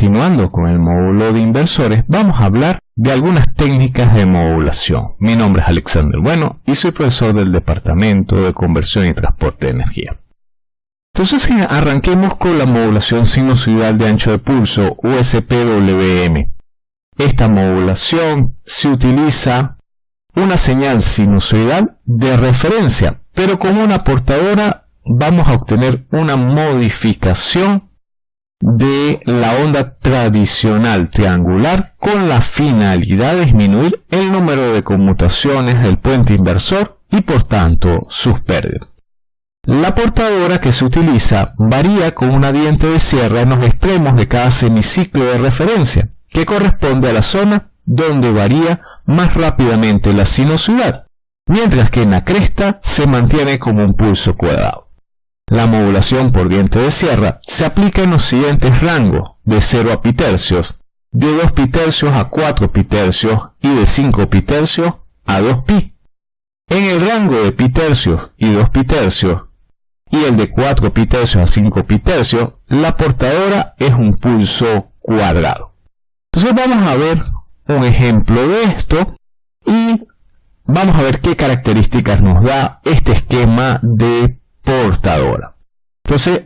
continuando con el módulo de inversores, vamos a hablar de algunas técnicas de modulación. Mi nombre es Alexander Bueno y soy profesor del Departamento de Conversión y Transporte de Energía. Entonces arranquemos con la modulación sinusoidal de ancho de pulso USPWM. Esta modulación se utiliza una señal sinusoidal de referencia, pero con una portadora vamos a obtener una modificación de la onda tradicional triangular con la finalidad de disminuir el número de conmutaciones del puente inversor y por tanto sus pérdidas. La portadora que se utiliza varía con una diente de sierra en los extremos de cada semiciclo de referencia, que corresponde a la zona donde varía más rápidamente la sinuosidad, mientras que en la cresta se mantiene como un pulso cuadrado. La modulación por diente de sierra se aplica en los siguientes rangos, de 0 a pitercios, de 2 pitercios a 4 pitercios y de 5 pitercios a 2 pi. En el rango de pitercios y 2 pitercios y el de 4 pitercios a 5 pitercios, la portadora es un pulso cuadrado. Entonces vamos a ver un ejemplo de esto y vamos a ver qué características nos da este esquema de portadora. Entonces,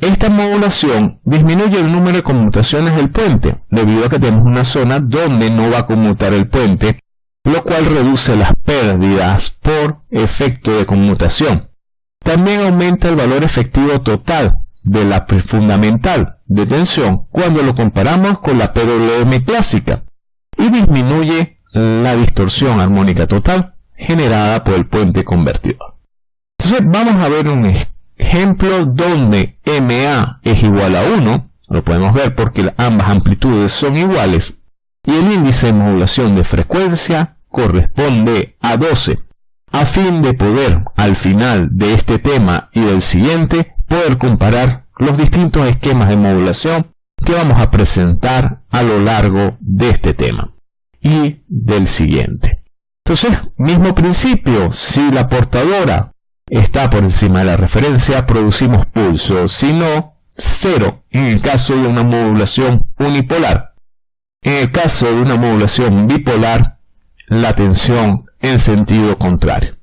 esta modulación disminuye el número de conmutaciones del puente, debido a que tenemos una zona donde no va a conmutar el puente, lo cual reduce las pérdidas por efecto de conmutación. También aumenta el valor efectivo total de la fundamental de tensión cuando lo comparamos con la PWM clásica y disminuye la distorsión armónica total generada por el puente convertidor. Entonces vamos a ver un ejemplo donde MA es igual a 1, lo podemos ver porque ambas amplitudes son iguales, y el índice de modulación de frecuencia corresponde a 12, a fin de poder, al final de este tema y del siguiente, poder comparar los distintos esquemas de modulación que vamos a presentar a lo largo de este tema y del siguiente. Entonces, mismo principio, si la portadora está por encima de la referencia, producimos pulso, si no, cero en el caso de una modulación unipolar. En el caso de una modulación bipolar, la tensión en sentido contrario.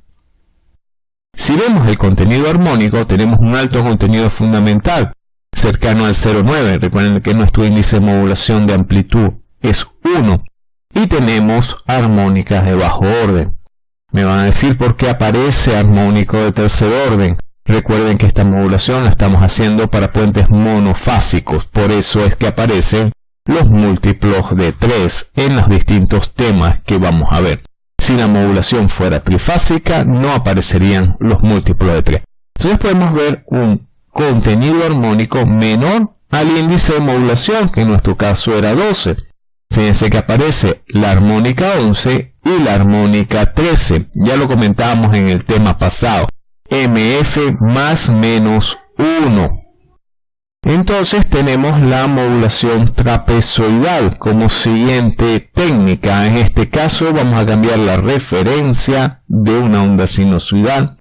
Si vemos el contenido armónico, tenemos un alto contenido fundamental, cercano al 0,9. Recuerden que nuestro índice de modulación de amplitud es 1. Y tenemos armónicas de bajo orden. Me van a decir por qué aparece armónico de tercer orden. Recuerden que esta modulación la estamos haciendo para puentes monofásicos, por eso es que aparecen los múltiplos de 3 en los distintos temas que vamos a ver. Si la modulación fuera trifásica, no aparecerían los múltiplos de 3. Entonces podemos ver un contenido armónico menor al índice de modulación, que en nuestro caso era 12. Fíjense que aparece la armónica 11 y la armónica 13. Ya lo comentábamos en el tema pasado. MF más menos 1. Entonces tenemos la modulación trapezoidal como siguiente técnica. En este caso vamos a cambiar la referencia de una onda sinusoidal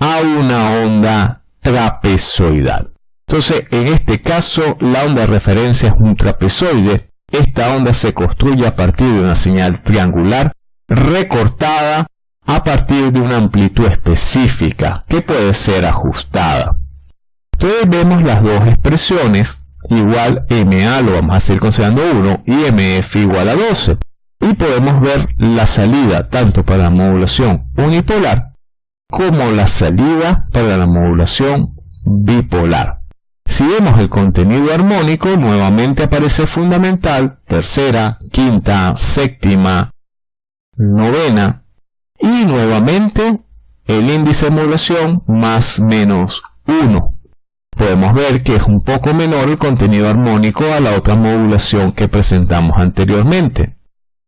a una onda trapezoidal. Entonces en este caso la onda de referencia es un trapezoide. Esta onda se construye a partir de una señal triangular recortada a partir de una amplitud específica que puede ser ajustada. Entonces vemos las dos expresiones, igual MA lo vamos a hacer considerando 1 y MF igual a 12. Y podemos ver la salida tanto para la modulación unipolar como la salida para la modulación bipolar. Si vemos el contenido armónico, nuevamente aparece fundamental, tercera, quinta, séptima, novena y nuevamente el índice de modulación más menos 1. Podemos ver que es un poco menor el contenido armónico a la otra modulación que presentamos anteriormente.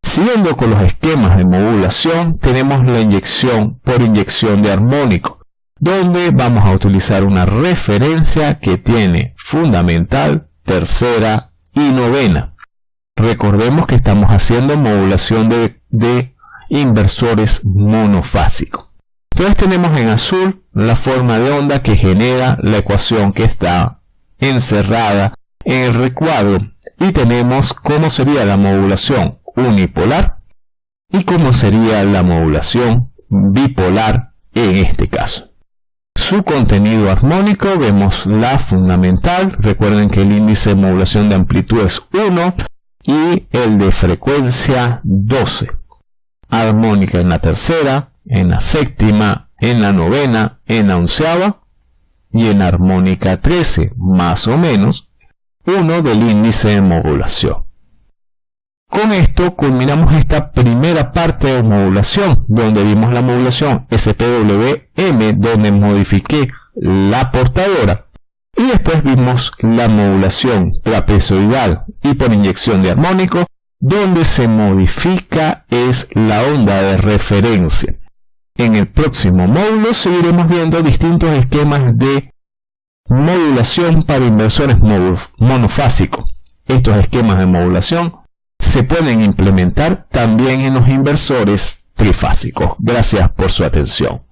Siguiendo con los esquemas de modulación, tenemos la inyección por inyección de armónico, donde vamos a utilizar una referencia que tiene fundamental, tercera y novena. Recordemos que estamos haciendo modulación de, de inversores monofásicos. Entonces tenemos en azul la forma de onda que genera la ecuación que está encerrada en el recuadro y tenemos cómo sería la modulación unipolar y cómo sería la modulación bipolar en este caso. Su contenido armónico, vemos la fundamental, recuerden que el índice de modulación de amplitud es 1 y el de frecuencia 12. Armónica en la tercera, en la séptima, en la novena, en la onceava y en armónica 13, más o menos, 1 del índice de modulación. Con esto culminamos esta primera parte de modulación, donde vimos la modulación SPWM, donde modifiqué la portadora, y después vimos la modulación trapezoidal y por inyección de armónico, donde se modifica es la onda de referencia. En el próximo módulo seguiremos viendo distintos esquemas de modulación para inversores monofásicos. Estos esquemas de modulación se pueden implementar también en los inversores trifásicos. Gracias por su atención.